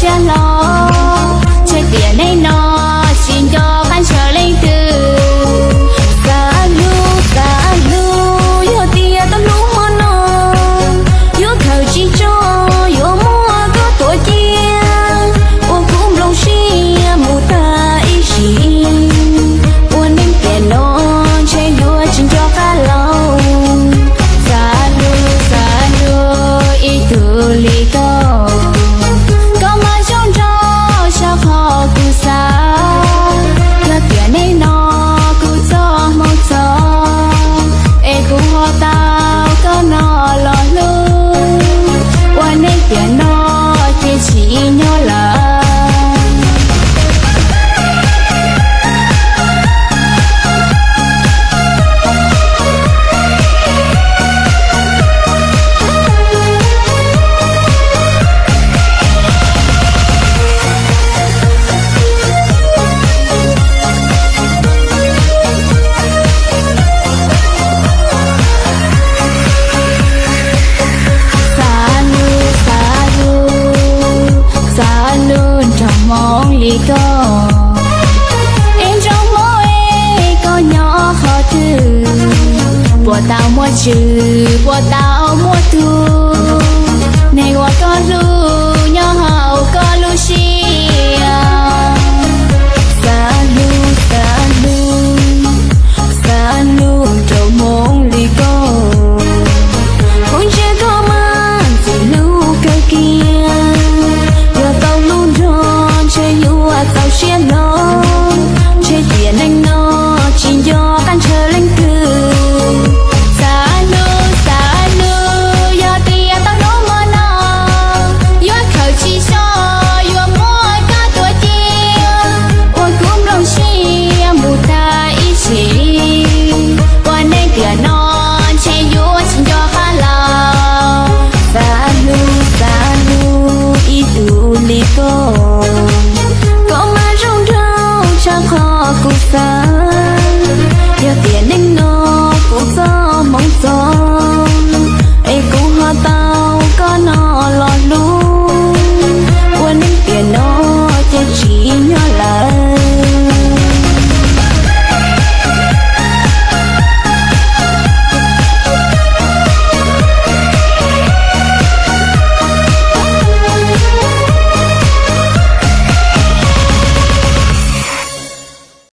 shut Yeah. mong lì có em trong mơ ê có nhỏ khó tư. Bỏ tao mua chữ bỏ tao mua tu này qua con lưu